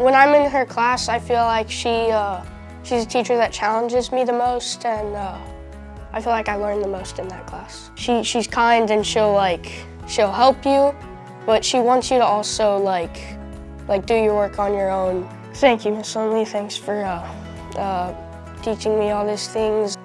When I'm in her class, I feel like she, uh, she's a teacher that challenges me the most and uh, I feel like I learn the most in that class. She, she's kind and she'll like, she'll help you, but she wants you to also like, like do your work on your own. Thank you, Miss Lumley. Thanks for uh, uh, teaching me all these things.